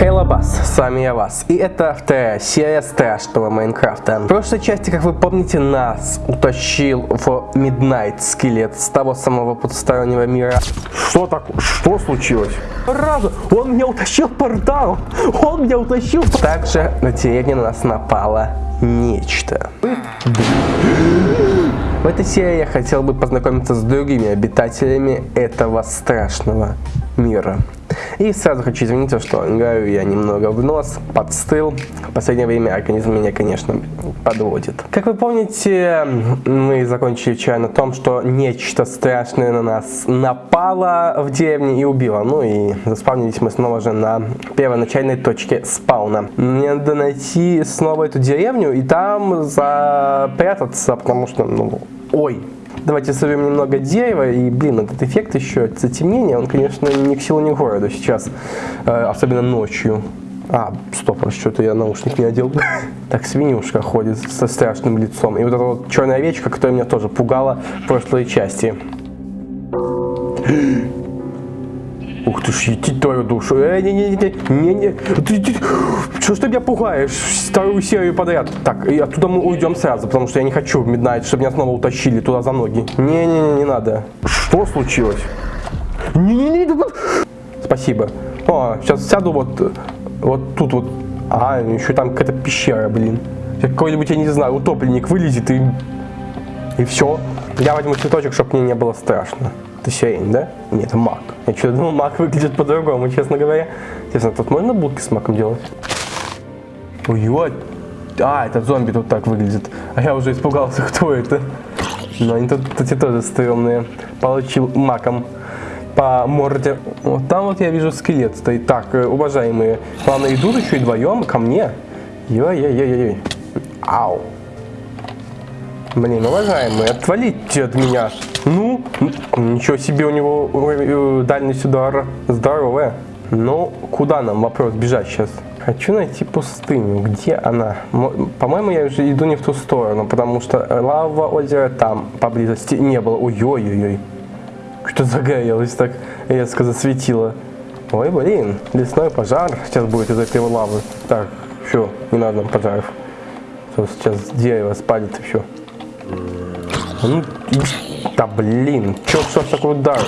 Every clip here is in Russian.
Хейлобас, с вами я Вас, и это вторая серия страшного Майнкрафта. В прошлой части, как вы помните, нас утащил в Midnight скелет с того самого потустороннего мира. Что так? Что случилось? Разу, он меня утащил портал, он меня утащил. Также на деревню на нас напало нечто. В этой серии я хотел бы познакомиться с другими обитателями этого страшного мира. И сразу хочу извиниться, что играю я немного в нос, подстыл. В последнее время организм меня, конечно, подводит. Как вы помните, мы закончили вчера на том, что нечто страшное на нас напало в деревне и убило. Ну и заспавнились мы снова же на первоначальной точке спауна. Мне надо найти снова эту деревню и там запрятаться, потому что, ну, ой, Давайте сорвем немного дерева, и, блин, этот эффект еще, затемнение, он, конечно, ни к силу, ни к городу сейчас, э, особенно ночью. А, стоп, что-то я наушник не одел. так свинюшка ходит со страшным лицом. И вот эта вот черная овечка, которая меня тоже пугала в прошлой части. Ух ты ж, ети твою душу. Э, не, не, не, не, не. Ты, что ж ты меня пугаешь? Вторую серию подряд. Так, и оттуда мы уйдем сразу, потому что я не хочу в Midnight, чтобы меня снова утащили туда за ноги. Не, не, не, не надо. Что случилось? Не, не, не. Спасибо. О, сейчас сяду вот, вот тут вот. А, еще там какая-то пещера, блин. Какой-нибудь, я не знаю, утопленник вылезет и... И все. Я возьму цветочек, чтобы мне не было страшно. Это сирень, да? Нет, это мак. Я что-то думал, мак выглядит по-другому, честно говоря. Интересно, тут можно будки с маком делать? Ой, а, этот зомби тут так выглядит. А я уже испугался, кто это. Но они тут, эти тоже стрёмные. Получил маком по морде. Вот там вот я вижу скелет стоит. Так, э, уважаемые, главное, идут еще и вдвоем ко мне. Ой-ой-ой-ой. Ау. Блин, уважаемые, отвалите от меня. Ну, ничего себе у него э, дальность удара здоровая. Но куда нам вопрос бежать сейчас? Хочу найти пустыню. Где она? По-моему, я уже иду не в ту сторону, потому что лава озера там поблизости не было. Ой-ой-ой. Что загорелось так резко засветило. Ой, блин, лесной пожар сейчас будет из этой лавы. Так, все, не надо нам пожаров. Сейчас дерево спалит и все. Ну, да блин, чё, что такой удар?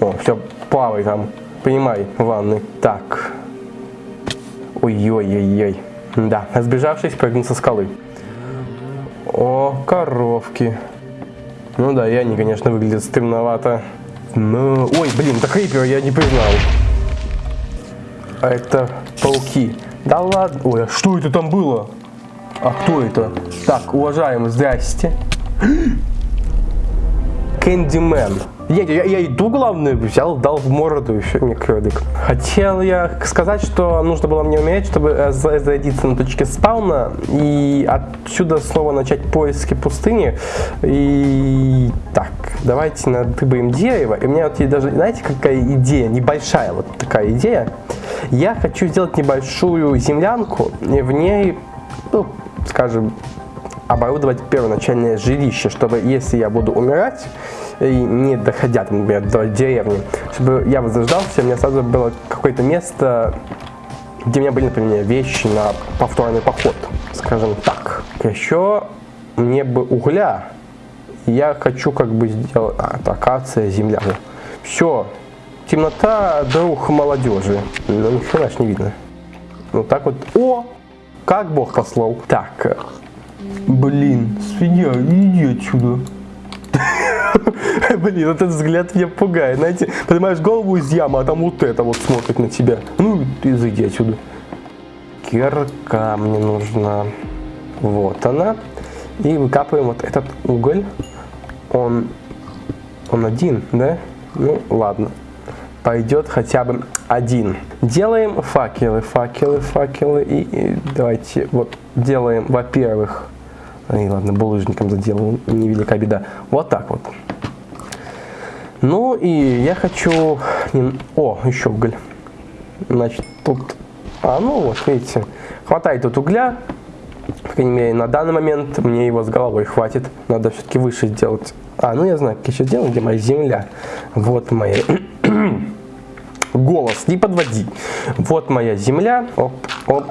О, все, плавай там, понимай, в ванной. Так. Ой-ой-ой-ой. Да, сбежавшись, прыгнул со скалы. О, коровки. Ну да, и они, конечно, выглядят стремновато. Но... Ой, блин, это крипер, я не признал. А это пауки. Да ладно. Ой, а что это там было? А кто это? Так, уважаемый, здрасте. Кэндимен. Я, я, я иду, главное, взял, дал в морду, еще мне кролик. Хотел я сказать, что нужно было мне умереть, чтобы э, зарядиться на точке спауна и отсюда снова начать поиски пустыни. И так, давайте надыбаем дерево. И у меня вот есть даже, знаете, какая идея, небольшая вот такая идея. Я хочу сделать небольшую землянку, и в ней, ну, скажем, оборудовать первоначальное жилище, чтобы если я буду умирать, и не доходя, например, до деревни, чтобы я возрождался, у меня сразу было какое-то место, где у меня были, например, вещи на повторный поход, скажем так. Еще мне бы угля, я хочу как бы сделать, а, это акация, земля. Все, темнота, друг молодежи, ну ни хрена не видно. Ну так вот, о, как Бог послал. Так, Блин, свинья, иди отсюда. Блин, этот взгляд меня пугает. Знаете, поднимаешь голову из ямы, а там вот это вот смотрит на тебя. Ну, ты зайди отсюда. Кирка мне нужна. Вот она. И выкапываем вот этот уголь. Он, он один, да? Ну, ладно. Пойдет хотя бы один. Делаем факелы, факелы, факелы. И, и давайте вот делаем, во-первых, и ладно, булыжником заделаю, невелика беда. Вот так вот. Ну и я хочу... О, еще уголь. Значит, тут... А, ну вот, видите, хватает тут угля. По крайней мере, на данный момент мне его с головой хватит. Надо все-таки выше сделать. А, ну я знаю, как сейчас делаю, где моя земля. Вот моя... голос, не подводи. Вот моя земля, оп, оп.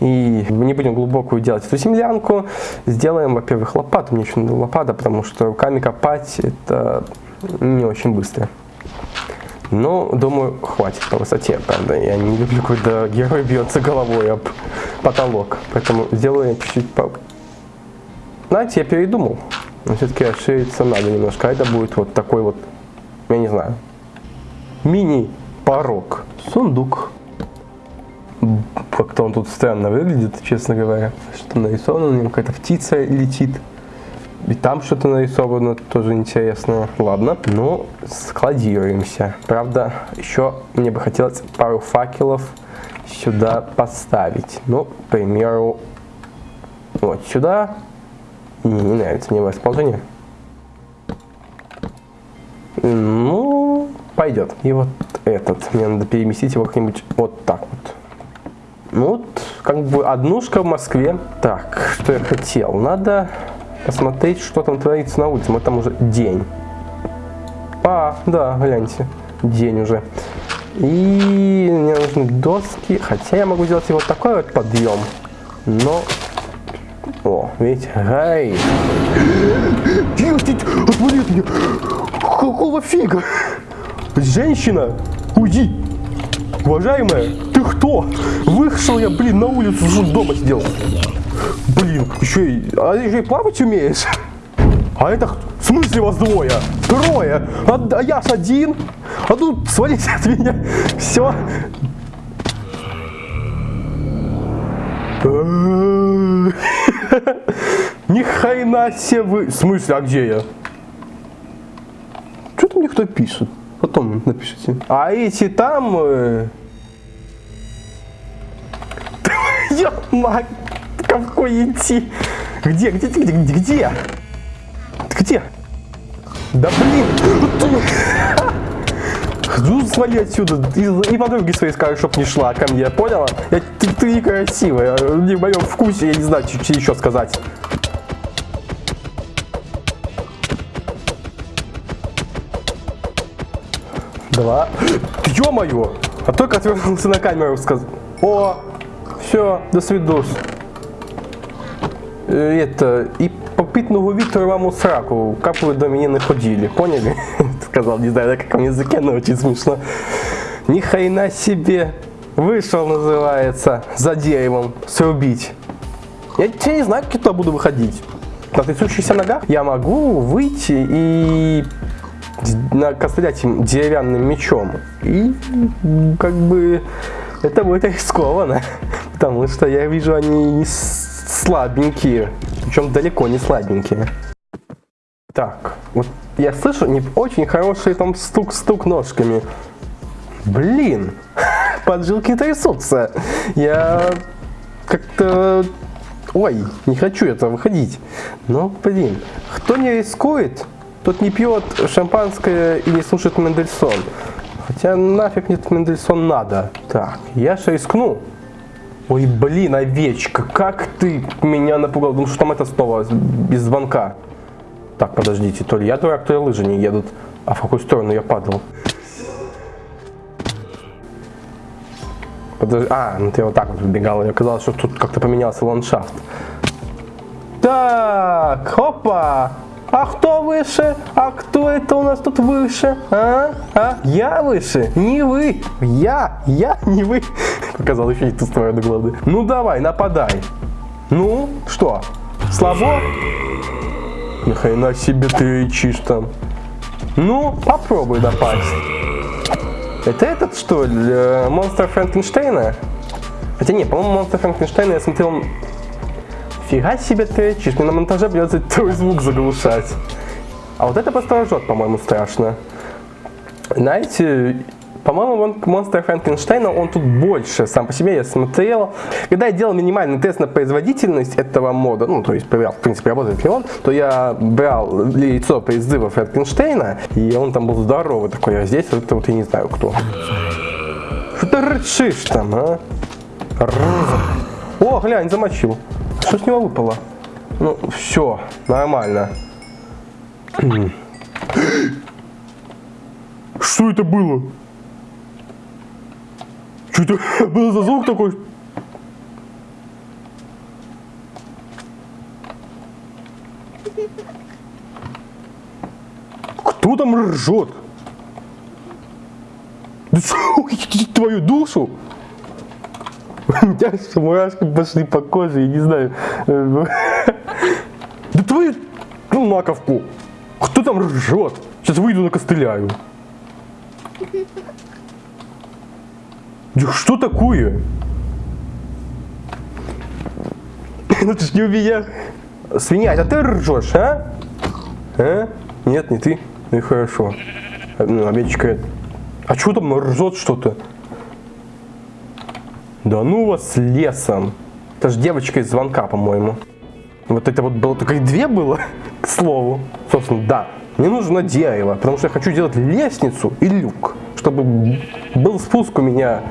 И не будем глубокую делать эту землянку. Сделаем, во-первых, лопату. Мне еще надо лопата, потому что руками копать это не очень быстро. Но, думаю, хватит по высоте, правда. Я не люблю, когда герой бьется головой об потолок. Поэтому сделаю чуть-чуть по... Знаете, я передумал. Но все-таки расшириться надо немножко. А это будет вот такой вот, я не знаю, мини-порог. Сундук. Как-то он тут странно выглядит, честно говоря. Что нарисовано, на нем какая-то птица летит. И там что-то нарисовано, тоже интересное. Ладно, ну, складируемся. Правда, еще мне бы хотелось пару факелов сюда поставить. Ну, к примеру, вот сюда. Не, не нравится мне расположение. Ну, пойдет. И вот этот. Мне надо переместить его как-нибудь вот так вот. Ну вот, как бы однушка в Москве. Так, что я хотел? Надо посмотреть, что там творится на улице. Мы там уже день. А, да, гляньте, день уже. И мне нужны доски, хотя я могу сделать вот такой вот подъем, но... О, видите, гай. Отвали от меня! Какого фига? Женщина, уйди! Уважаемая, ты кто? Вышел я, блин, на улицу, дома сидел. Блин, еще и, а еще и плавать умеешь? А это, в смысле вас двое? Трое? А, а я ж один? А тут свалите от меня. Все. Ни хрена себе вы... В смысле, а где я? Что-то мне кто пишет. Потом напишите. А эти там... Э... Мать! Какой идти? Где, где, где, где, где? Где? Да блин! Ну, свали отсюда. И, и подруги своей скажешь, чтоб не шла ко мне, поняла? Я, ты, ты некрасивая, не в моем вкусе, я не знаю, что еще сказать. Два. Ё-моё! А только отвернулся на камеру сказал. О, все, до свидос. Э, это, и попитного вітру вам у сраку, как вы до меня не ходили, поняли? Сказал, не знаю, на каком языке, но очень смешно. Ни хрена себе. Вышел, называется, за деревом срубить. Я теперь не знаю, как я туда буду выходить. На трясущихся ногах я могу выйти и накострять им деревянным мечом. И как бы это будет рискованно, потому что я вижу, они слабенькие, причем далеко не слабенькие. Так, вот я слышу не очень хороший там стук-стук ножками. Блин, поджилки трясутся. Я как-то... Ой, не хочу это выходить. Но, блин, кто не рискует, тот не пьет шампанское и не слушает Мендельсон. Хотя нафиг мне Мендельсон надо. Так, я же рискну. Ой, блин, овечка, как ты меня напугал. Думаю, что там это снова без звонка. Так, подождите, то ли я дурак, то ли лыжи не едут. А в какую сторону я падал? Подожди, а, ну ты вот так вот выбегал. Я казалось, что тут как-то поменялся ландшафт. Так, хопа! А кто выше? А кто это у нас тут выше? А? А? Я выше? Не вы. Я. Я, не вы. Показал еще и ту сторону главы. Ну давай, нападай. Ну, что? Слабо? Нахрена себе ты речишь там. Ну, попробуй напасть. Это этот, что ли, э, монстр Франкенштейна? Хотя не, по-моему, монстр Франкенштейна я смотрел Фига себе ты речишь, мне на монтаже придется твой звук заглушать. А вот это посторожет, по-моему, страшно. Знаете, по-моему, монстр Франкенштейна, он тут больше сам по себе, я смотрел. Когда я делал минимальный тест на производительность этого мода, ну, то есть проверял, в принципе, работает ли он, то я брал яйцо призыва Франкенштейна, и он там был здоровый такой, а здесь это вот я не знаю кто. Что ты рычишь там, а? О, глянь, замочил. Что с него выпало? Ну, все, нормально. Что это было? Что это был за звук такой? Кто там ржет? Да твою душу? У меня мурашки пошли по коже, я не знаю. Да твою ну, маковку. Кто там ржет? Сейчас выйду на костыляю. Да что такое? Ну ты ж не у меня. Свинья, а ты ржешь, а? А? Нет, не ты. Ну и хорошо. Ну, овечка. А что там ржет что-то? Да ну вас лесом. Это же девочка из звонка, по-моему. Вот это вот было только и две было, к слову. Собственно, да. Мне нужно дерево, потому что я хочу делать лестницу и люк, чтобы был спуск у меня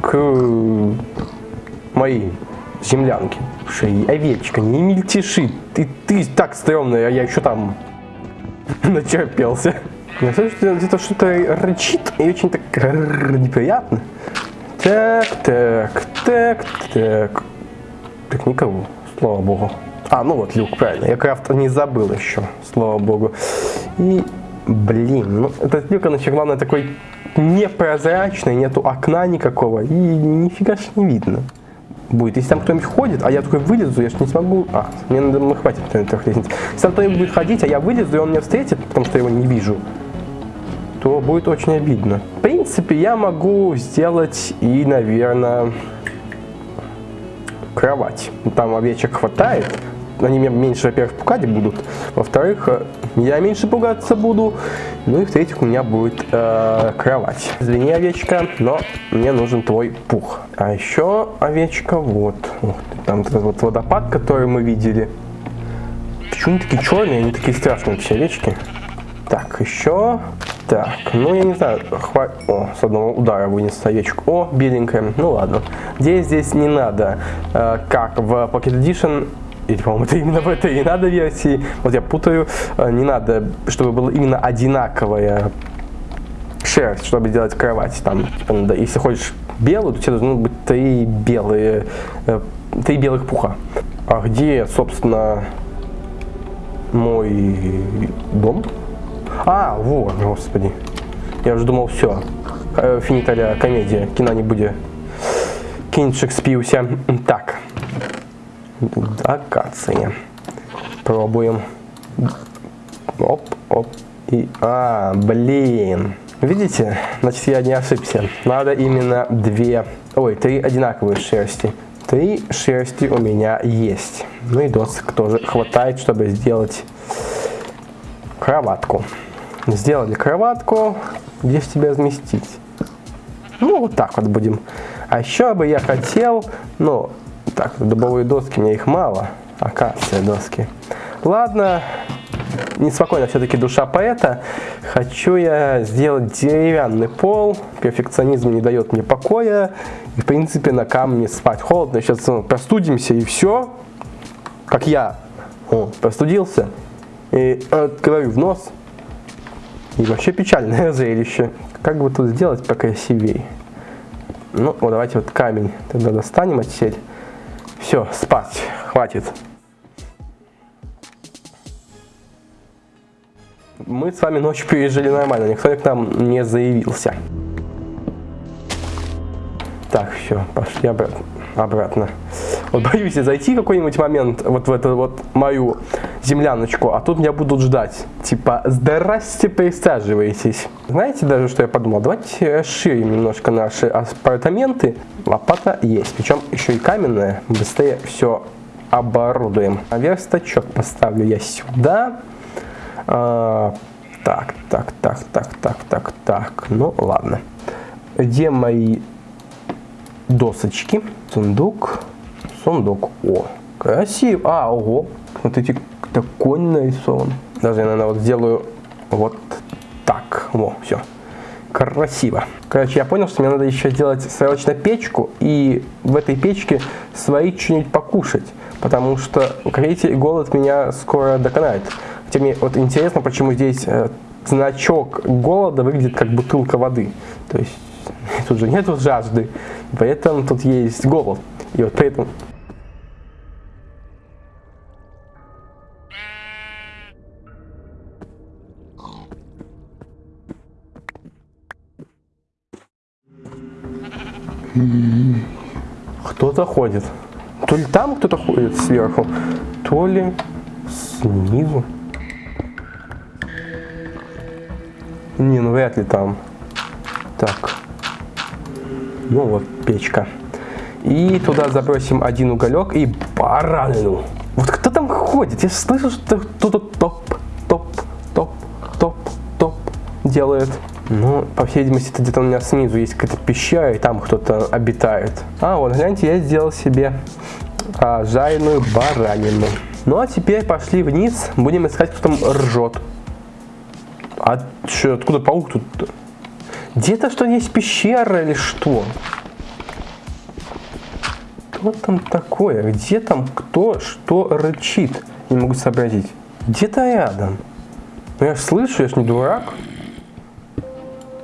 к моей землянке. Шеи, овечка, не мельтеши. Ты, ты так стрёмная, а я еще там начерпелся. Я слышу, где-то что-то рычит и очень так неприятно. Так, так, так, так. Так никого, слава богу. А, ну вот люк, правильно. Я крафт не забыл еще, слава богу. И, блин, ну этот люк, он еще, главное, такой непрозрачный, нету окна никакого. И нифига ж не видно будет. Если там кто-нибудь ходит, а я такой вылезу, я же не смогу... А, мне надо, ну, хватит трех лестниц. Если там кто-нибудь будет ходить, а я вылезу, и он меня встретит, потому что я его не вижу, то будет очень обидно. В принципе, я могу сделать и, наверное, кровать. Там овечек хватает, они меня меньше, во-первых, пугать будут, во-вторых, э, я меньше пугаться буду, ну и в-третьих, у меня будет э, кровать. Извини, овечка, но мне нужен твой пух. А еще овечка, вот, Ух, там этот вот водопад, который мы видели. Почему они такие черные, они такие страшные, все овечки? Так, еще так, ну я не знаю, хва... О, с одного удара вынес овечку. О, беленькая, ну ладно. Здесь здесь не надо, э, как в Pocket Edition или, по-моему, это именно в этой и надо версии, вот я путаю, э, не надо, чтобы было именно одинаковая шерсть, чтобы делать кровать. Там, типа, надо, если хочешь белую, то тебе должны быть три белые, э, три белых пуха. А где, собственно, мой дом? А, вот, господи. Я уже думал, все, э, финиталя комедия, кино не будет. Кинчик спился. Так, акация. Пробуем. Оп, оп. И, а, блин. Видите? Значит, я не ошибся. Надо именно две, ой, три одинаковые шерсти. Три шерсти у меня есть. Ну и досок тоже хватает, чтобы сделать кроватку. Сделали кроватку. Где же тебя разместить? Ну, вот так вот будем. А еще бы я хотел, ну, так, дубовые доски, мне их мало. Акация доски. Ладно, неспокойно все-таки душа поэта. Хочу я сделать деревянный пол. Перфекционизм не дает мне покоя. И, в принципе, на камне спать холодно. Сейчас ну, простудимся и все. Как я О, простудился. И открою в нос. И вообще печальное зрелище. Как бы тут сделать покрасивее? Ну, вот давайте вот камень тогда достанем отсель. Все, спать, хватит. Мы с вами ночью пережили нормально, никто к нам не заявился. Так, все, пошли обратно. обратно. Вот боюсь зайти какой-нибудь момент вот в эту вот мою земляночку, а тут меня будут ждать. Типа, здрасте, присаживайтесь. Знаете даже, что я подумал? Давайте расширим немножко наши апартаменты. Лопата есть, причем еще и каменная. Быстрее все оборудуем. А верстачок поставлю я сюда. А, так, так, так, так, так, так, так. Ну, ладно. Где мои досочки? Сундук. Сундук. О, красиво. А, ого. Смотрите, конь нарисован. Даже я, наверное, вот сделаю вот так. Во, все. Красиво. Короче, я понял, что мне надо еще сделать срочно печку и в этой печке сварить что-нибудь покушать. Потому что, как видите, голод меня скоро доконает. Хотя мне вот интересно, почему здесь э, значок голода выглядит как бутылка воды. То есть Тут же нету жажды, поэтому тут есть голод. И вот поэтому... Кто-то ходит. То ли там кто-то ходит сверху, то ли снизу. Не, ну вряд ли там. Так. Ну вот печка. И туда забросим один уголек и баранину. Вот кто там ходит? Я слышу, что кто-то топ, топ, топ, топ, топ делает. Ну, по всей видимости, это где-то у меня снизу есть какая-то пещера, и там кто-то обитает. А, вот, гляньте, я сделал себе а, жареную баранину. Ну, а теперь пошли вниз, будем искать, кто там ржет. А что, откуда паук тут? Где-то что есть пещера или что? Что там такое? Где там кто что рычит? Не могу сообразить. Где-то рядом. Ну, я ж слышу, я ж не дурак.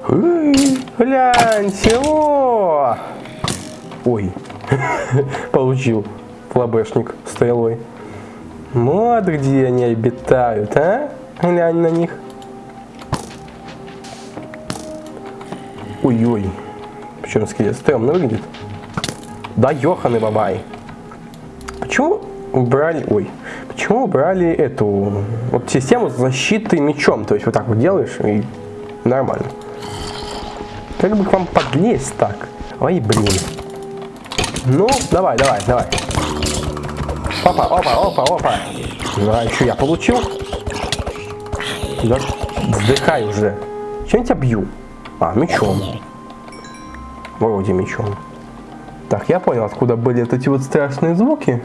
Эй, Гляньте, о! Ой, получил флабешник стрелой. Вот где они обитают, а? Глянь на них. Ой-ой. Почему скелет стрёмно выглядит? Да ёханы бабай. Почему убрали... Ой. Почему убрали эту... Вот систему защиты мечом? То есть вот так вот делаешь и нормально. Как бы к вам подлезть так? Ой, блин. Ну, давай, давай, давай. Опа, опа, опа, опа. Ну, а еще я получил. Да, вздыхай уже. Чем я тебя бью? А, мечом. Вроде мечом. Так, я понял, откуда были вот эти вот страшные звуки.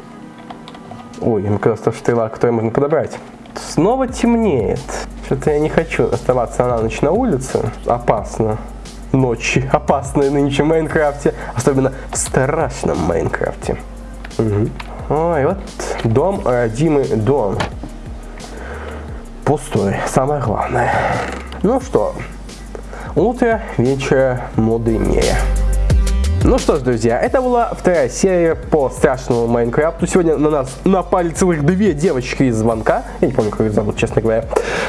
Ой, просто стрела, которую можно подобрать. Снова темнеет. Что-то я не хочу оставаться на ночь на улице. Опасно. Ночи опасные нынче в Майнкрафте. Особенно в страшном Майнкрафте. Угу. Ой, вот дом, родимый дом. Пустой, самое главное. Ну что, утро, вечер, мудренее. Ну что ж, друзья, это была вторая серия по страшному Майнкрафту. Сегодня на нас напали целых две девочки из звонка. Я не помню, как их зовут, честно говоря.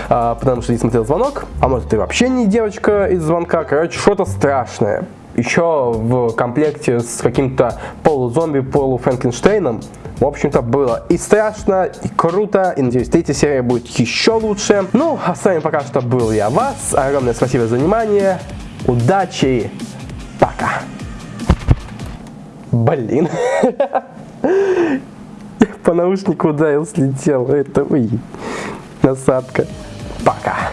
А, потому что не смотрел звонок. А может, и вообще не девочка из звонка. Короче, что-то страшное. Еще в комплекте с каким-то полузомби, полуфранкенштейном. В общем-то, было и страшно, и круто, и надеюсь, третья серия будет еще лучше. Ну, а с вами пока что был я, Вас. Огромное спасибо за внимание. Удачи. Пока. Блин. По наушнику ударил, слетел. Это, ой, насадка. Пока.